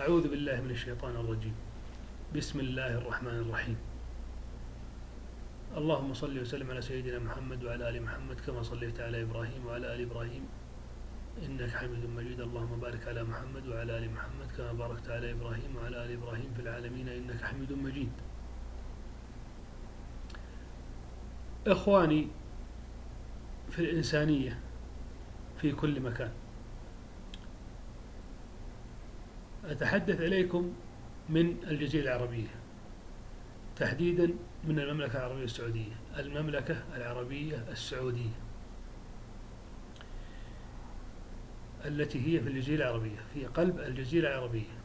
أعوذ بالله من الشيطان الرجيم. بسم الله الرحمن الرحيم. اللهم صل وسلم على سيدنا محمد وعلى آل محمد كما صليت على إبراهيم وعلى آل إبراهيم. إنك حميد مجيد. اللهم بارك على محمد وعلى آل محمد كما باركت على إبراهيم وعلى آل إبراهيم في العالمين. إنك حميد مجيد. إخواني في الإنسانية في كل مكان أتحدث إليكم من الجزيرة العربية تحديدا من المملكة العربية السعودية المملكة العربية السعودية التي هي في الجزيرة العربية في قلب الجزيرة العربية.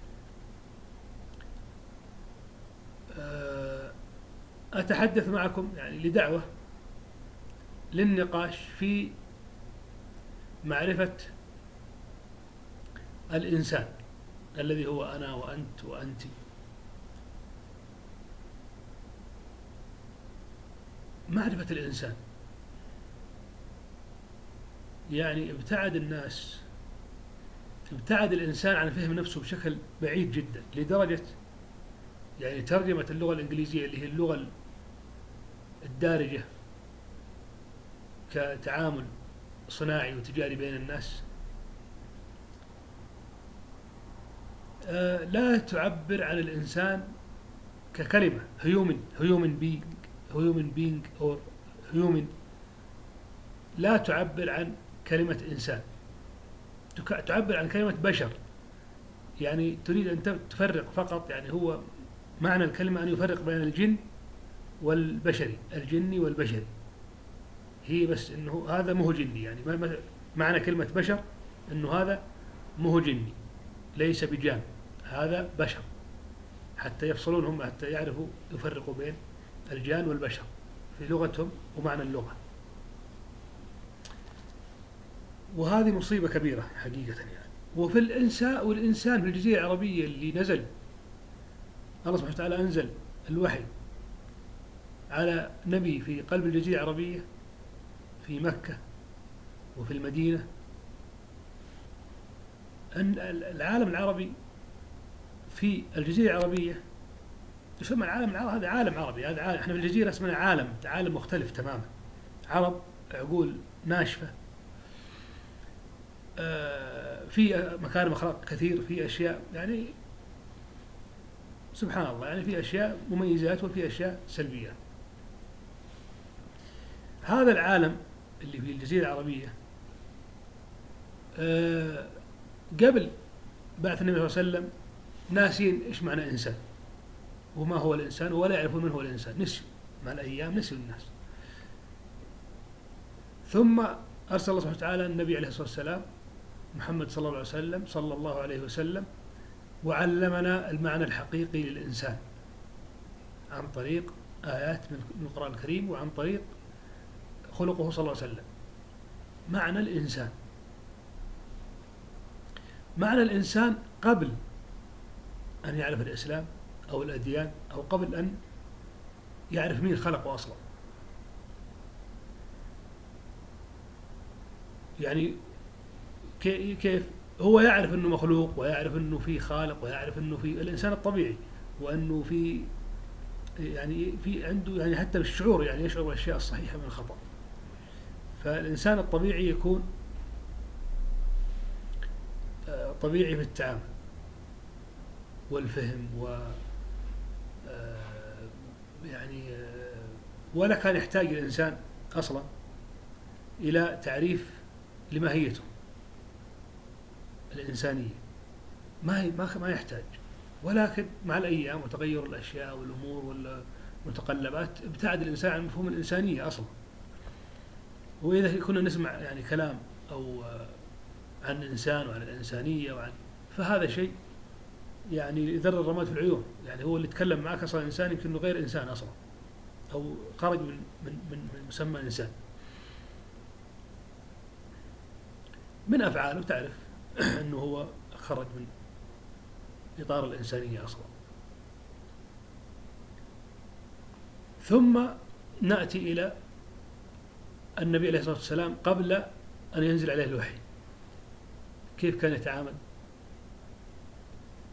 أتحدث معكم يعني لدعوة للنقاش في معرفة الإنسان. الذي هو أنا وأنت وأنت. معرفة الإنسان؟ يعني ابتعد الناس ابتعد الإنسان عن فهم نفسه بشكل بعيد جدا. لدرجة يعني ترجمة اللغة الإنجليزية اللي هي اللغة الدارجة كتعامل صناعي وتجاري بين الناس لا تعبر عن الإنسان ككلمة. human human being human being أو human لا تعبر عن كلمة إنسان. تعبر عن كلمة بشر. يعني تريد أن تفرق فقط يعني هو معنى الكلمة أن يفرق بين الجن والبشري الجني والبشري هي بس إنه هذا مو جني يعني معنى كلمة بشر إنه هذا مو جني ليس بجان. هذا بشر. حتى يفصلون هم حتى يعرفوا يفرقوا بين الجان والبشر في لغتهم ومعنى اللغة. وهذه مصيبة كبيرة حقيقة يعني. وفي الإنسان والإنسان في الجزيرة العربية اللي نزل الله سبحانه وتعالى أنزل الوحي على نبي في قلب الجزيرة العربية في مكة وفي المدينة. أن العالم العربي في الجزيرة العربية. يسمى العالم العربي هذا عالم عربي هذا عالم إحنا في الجزيرة اسمنا عالم عالم مختلف تماما. عرب عقول ناشفة. في مكارم أخلاق كثير في أشياء يعني سبحان الله يعني في أشياء مميزات وفي أشياء سلبيات هذا العالم اللي في الجزيرة العربية أه قبل بعث النبي صلى الله عليه وسلم ناسين إيش معنى إنسان؟ وما هو الإنسان ولا يعرفون من هو الإنسان. نسيوا مع الأيام نسيوا الناس. ثم أرسل الله سبحانه وتعالى النبي عليه الصلاة والسلام محمد صلى الله عليه وسلم صلى الله عليه وسلم وعلمنا المعنى الحقيقي للإنسان عن طريق آيات من القرآن الكريم وعن طريق خلقه صلى الله عليه وسلم. معنى الإنسان. معنى الإنسان قبل أن يعرف الإسلام أو الأديان أو قبل أن يعرف مين خلقه أصلا. يعني كيف؟ هو يعرف أنه مخلوق ويعرف أنه في خالق ويعرف أنه في الإنسان الطبيعي وأنه في يعني في عنده يعني حتى بالشعور يعني يشعر بالأشياء الصحيحة من الخطأ. فالإنسان الطبيعي يكون طبيعي في التعامل. والفهم و يعني ولا كان يحتاج الإنسان أصلا إلى تعريف لماهيته الإنسانية. ما ما ما يحتاج. ولكن مع الأيام وتغير الأشياء والأمور والمتقلبات ابتعد الإنسان عن مفهوم الإنسانية أصلا. وإذا كنا نسمع يعني كلام أو عن الإنسان وعن الإنسانية وعن فهذا شيء يعني يذر الرماد في العيون. يعني هو اللي يتكلم معك أصلا إنسان يمكن أنه غير إنسان أصلا. أو خرج من من من, مسمى إنسان من أفعاله تعرف أنه هو خرج من إطار الإنسانية أصلا. ثم نأتي إلى النبي عليه الصلاة والسلام قبل أن ينزل عليه الوحي. كيف كان يتعامل؟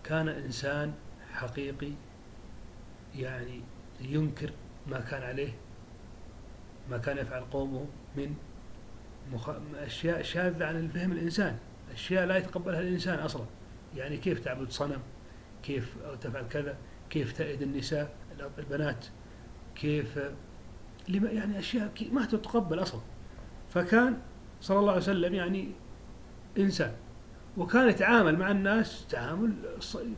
كان إنسان حقيقي يعني ينكر ما كان عليه ما كان يفعل قومه من مخ... أشياء شاذة عن الفهم الإنساني أشياء لا يتقبلها الإنسان أصلا. يعني كيف تعبد صنم؟ كيف تفعل كذا؟ كيف تأيد النساء؟ البنات؟ كيف؟ لما يعني أشياء ما تتقبل أصلا. فكان صلى الله عليه وسلم يعني إنسان. وكان يتعامل مع الناس تعامل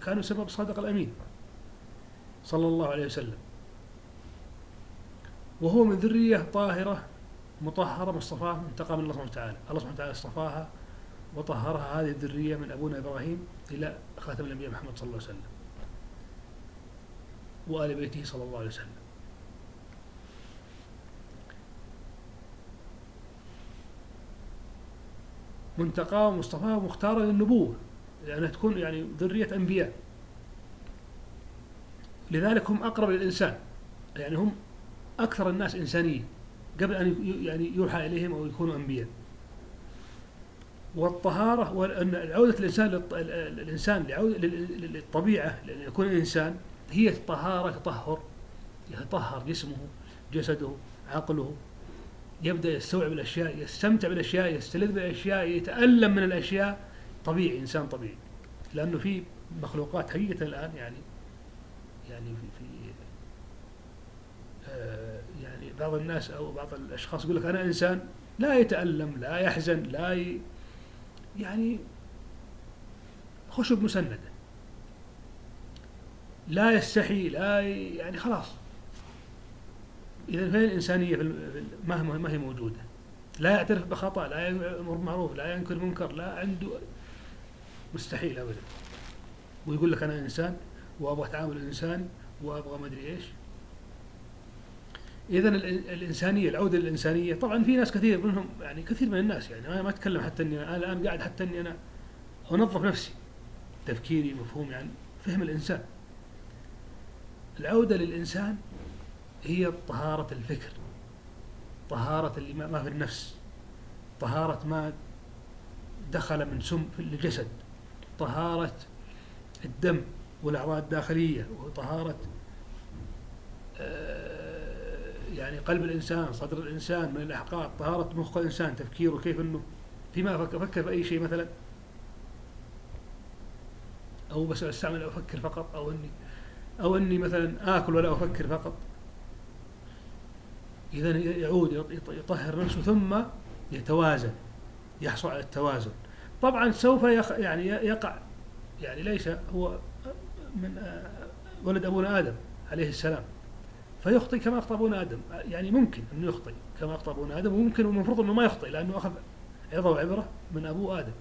كانوا سبب صادق الأمين صلى الله عليه وسلم. وهو من ذرية طاهرة مطهرة مصطفاة منتقى من الله سبحانه وتعالى. الله سبحانه وتعالى اصطفاها وطهرها هذه الذرية من أبونا إبراهيم إلى خاتم الأنبياء محمد صلى الله عليه وسلم. وآل بيته صلى الله عليه وسلم. منتقاه ومصطفاه ومختارة للنبوة لأنها تكون يعني ذرية أنبياء. لذلك هم أقرب للإنسان يعني هم أكثر الناس إنسانية قبل أن يعني يوحى إليهم أو يكونوا أنبياء. والطهارة وأن عودة الإنسان الإنسان للطبيعة لأن يكون إنسان هي الطهارة تطهر يتطهر جسمه جسده عقله. يبدأ يستوعب الأشياء يستمتع بالأشياء يستلذ بالأشياء يتألم من الأشياء. طبيعي إنسان طبيعي. لأنه في مخلوقات حقيقة الآن يعني يعني في, في آه يعني بعض الناس أو بعض الأشخاص يقول لك أنا إنسان لا يتألم لا يحزن لا ي يعني خشب مسندة. لا يستحي لا ي يعني خلاص. إذا فين الإنسانية في ما ما هي موجودة. لا يعترف بخطأ لا يأمر بالمعروف لا ينكر منكر لا عنده مستحيل أبدا. ويقول لك أنا إنسان وأبغى تعامل إنساني وأبغى ما أدري إيش. إذا الإنسانية العودة للإنسانية طبعا في ناس كثير منهم يعني كثير من الناس يعني أنا ما أتكلم حتى إني أنا الآن قاعد حتى إني أنا أنظف نفسي. تفكيري مفهومي عن يعني فهم الإنسان. العودة للإنسان هي طهارة الفكر طهارة اللي ما في النفس طهارة ما دخل من سم في الجسد طهارة الدم والأعضاء الداخلية وطهارة آه، يعني قلب الإنسان صدر الإنسان من الأحقاد طهارة مخ الإنسان تفكيره كيف أنه فيما أفكر في أي شيء مثلا. أو بس أستعمل أفكر فقط أو أني أو أني مثلا آكل ولا أفكر فقط. إذا يعود يطهر نفسه ثم يتوازن يحصل على التوازن. طبعا سوف يعني يقع يعني ليس هو من آه، ولد أبونا آدم عليه السلام. فيخطئ كما أخطأ أبونا آدم. يعني ممكن أنه يخطئ كما أخطأ أبونا آدم وممكن والمفروض أنه ما يخطئ لأنه أخذ عظة وعبرة من أبو آدم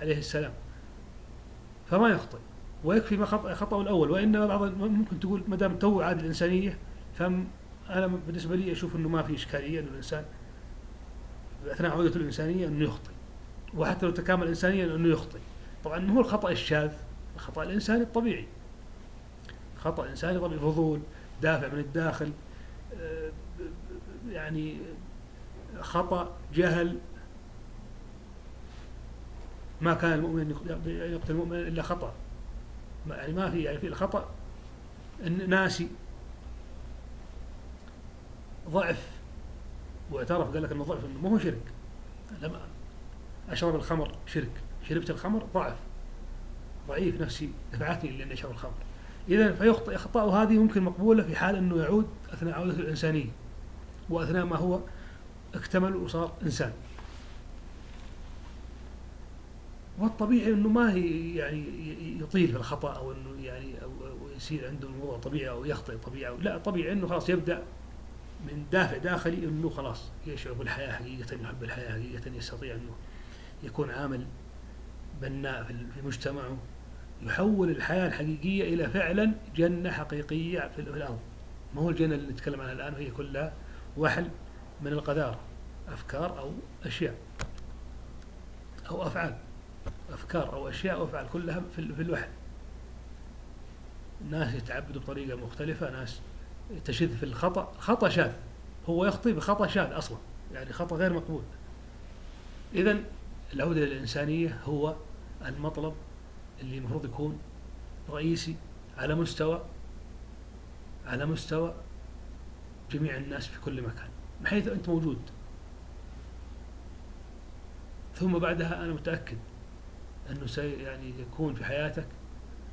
عليه السلام. فما يخطئ. ويكفي ما خطأه الأول. وإنما بعض ممكن تقول ما دام تو عاد الإنسانية فم أنا بالنسبة لي أشوف إنه ما في إشكالية إنه الإنسان أثناء عودته الإنسانية إنه يخطئ وحتى لو تكامل انسانيا إنه يخطئ. طبعا ما هو الخطأ الشاذ الخطأ الإنساني الطبيعي. خطأ إنساني طبيعي فضول دافع من الداخل آه، يعني خطأ جهل. ما كان المؤمن يقتل المؤمن إلا خطأ. يعني ما في يعني في الخطأ ناسي. ضعف. واعترف قال لك إنه ضعف إنه ما هو شرك. لما أشرب الخمر شرك. شربت الخمر ضعف. ضعيف نفسي دفعتني لاني أشرب الخمر. اذا فيخطئ أخطاء هذه ممكن مقبولة في حال إنه يعود أثناء عودته الإنسانية وأثناء ما هو اكتمل وصار إنسان. والطبيعي إنه ما يعني يطيل في الخطأ أو إنه يعني أو يصير عنده الموضوع طبيعي أو يخطئ طبيعي. لا طبيعي إنه خلاص يبدأ من دافع داخلي انه خلاص. يشعر بالحياة حقيقة يحب الحياة حقيقة يستطيع إنه يكون عامل بناء في مجتمعه يحول الحياة الحقيقية إلى فعلا جنة حقيقية في الأرض. ما هو الجنة اللي نتكلم عنها الآن؟ وهي كلها وحل من القذاره أفكار أو أشياء أو أفعال. أفكار أو أشياء أو أفعال كلها في الوحل. ناس يتعبدوا بطريقة مختلفة ناس تشذ في الخطأ. خطأ شاذ. هو يخطئ بخطأ شاذ أصلا. يعني خطأ غير مقبول. إذا العودة للإنسانية هو المطلب اللي المفروض يكون رئيسي على مستوى على مستوى جميع الناس في كل مكان من حيث أنت موجود. ثم بعدها أنا متأكد أنه سي يعني يكون في حياتك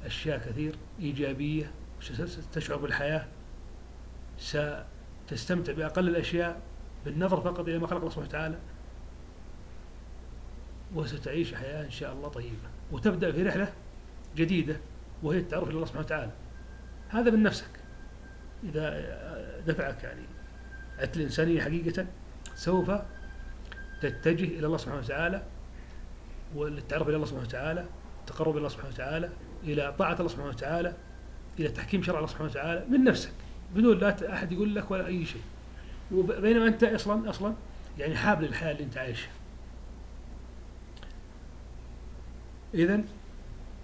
أشياء كثير إيجابية ستشعر بالحياة. ستستمتع بأقل الأشياء بالنظر فقط إلى ما خلق الله سبحانه وتعالى وستعيش حياة إن شاء الله طيبة وتبدأ في رحلة جديدة وهي التعرف إلى الله سبحانه وتعالى. هذا من نفسك. إذا دفعك يعني عدت الإنسانية حقيقة سوف تتجه إلى الله سبحانه وتعالى والتعرف إلى الله سبحانه وتعالى التقرب إلى الله سبحانه وتعالى إلى طاعة الله سبحانه وتعالى إلى تحكيم شرع الله سبحانه وتعالى. من نفسك. بدون لا أحد يقول لك ولا أي شيء. بينما أنت أصلا أصلا يعني حابل الحياة اللي أنت عايشها. إذا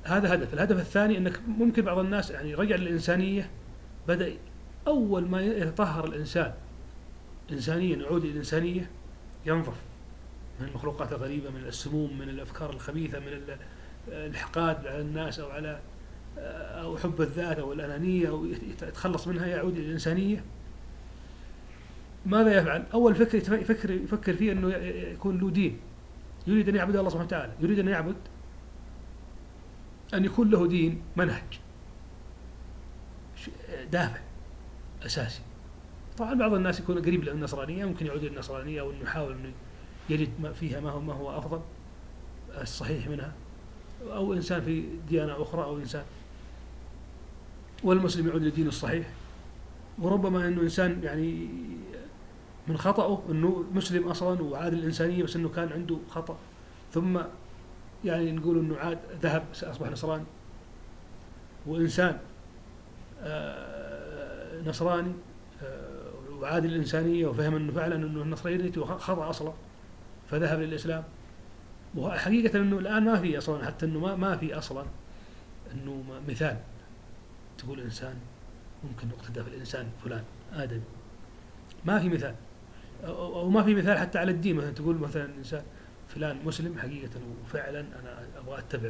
هذا هدف. الهدف الثاني أنك ممكن بعض الناس يعني رجع للإنسانية بدأ أول ما يتطهر الإنسان إنسانيا يعود الإنسانية ينظف من المخلوقات الغريبة من السموم من الأفكار الخبيثة من الحقاد على الناس أو على أو حب الذات أو الأنانية أو يتخلص منها يعود إلى الإنسانية. ماذا يفعل؟ أول فكر يفكر يفكر فيه أنه يكون له دين. يريد أن يعبد الله سبحانه وتعالى. يريد أن يعبد أن يكون له دين منهج. دافع أساسي. طبعا بعض الناس يكون قريب للنصرانية ممكن يعود للنصرانية أو أنه يحاول أنه يجد ما فيها ما هو ما هو أفضل الصحيح منها. أو إنسان في ديانة أخرى أو إنسان والمسلم يعود للدين الصحيح. وربما أنه إنسان يعني من خطأه أنه مسلم أصلا وعاد الإنسانية بس أنه كان عنده خطأ. ثم يعني نقول أنه عاد ذهب أصبح نصراني. وإنسان آه، نصراني آه، وعاد الإنسانية وفهم أنه فعلا أنه النصرانية خطأ أصلا فذهب للإسلام. وحقيقة أنه الآن ما في أصلا حتى أنه ما, ما في أصلا أنه مثال. تقول إنسان ممكن يقتدى في الإنسان فلان آدمي ما في مثال. أو ما في مثال حتى على الدين. مثلا تقول مثلا إنسان فلان مسلم حقيقة وفعلا أنا أبغى أتبع.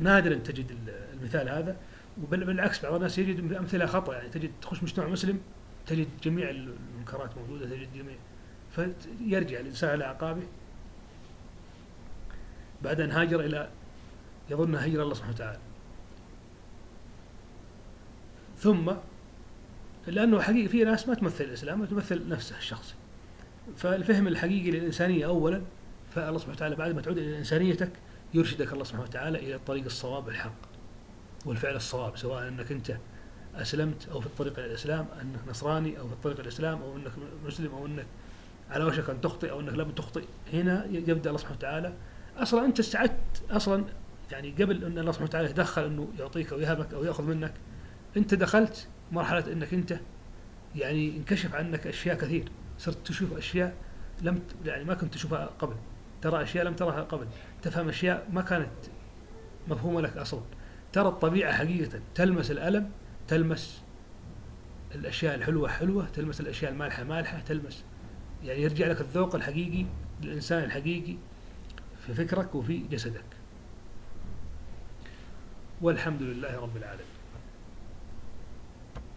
نادرا تجد المثال هذا. وبل بالعكس بعض الناس يجد أمثلة خطأ. يعني تجد تخش مجتمع مسلم تجد جميع المنكرات موجودة تجد جميع. فيرجع الإنسان على أعقابه. بعد أن هاجر إلى يظن هجر الله سبحانه وتعالى. ثم لأنه حقيقة في ناس ما تمثل الإسلام تمثل نفسه الشخصي. فالفهم الحقيقي للإنسانية أولا فالله سبحانه وتعالى بعد ما تعود إلى إنسانيتك يرشدك الله سبحانه وتعالى إلى الطريق الصواب الحق والفعل الصواب سواء أنك أنت أسلمت أو في الطريق إلى الإسلام أنك نصراني أو في الطريق إلى الإسلام أو أنك مسلم أو أنك على وشك أن تخطئ أو أنك لم تخطئ. هنا يبدأ الله سبحانه وتعالى أصلا أنت استعدت أصلا يعني قبل أن الله سبحانه وتعالى يتدخل أنه يعطيك أو يهبك أو يأخذ منك أنت دخلت مرحلة أنك أنت يعني انكشف عنك أشياء كثير. صرت تشوف أشياء لم يعني ما كنت تشوفها قبل. ترى أشياء لم ترها قبل. تفهم أشياء ما كانت مفهومة لك أصلا. ترى الطبيعة حقيقة تلمس الألم تلمس الأشياء الحلوة حلوة تلمس الأشياء المالحة مالحة تلمس يعني يرجع لك الذوق الحقيقي للإنسان الحقيقي في فكرك وفي جسدك. والحمد لله رب العالمين.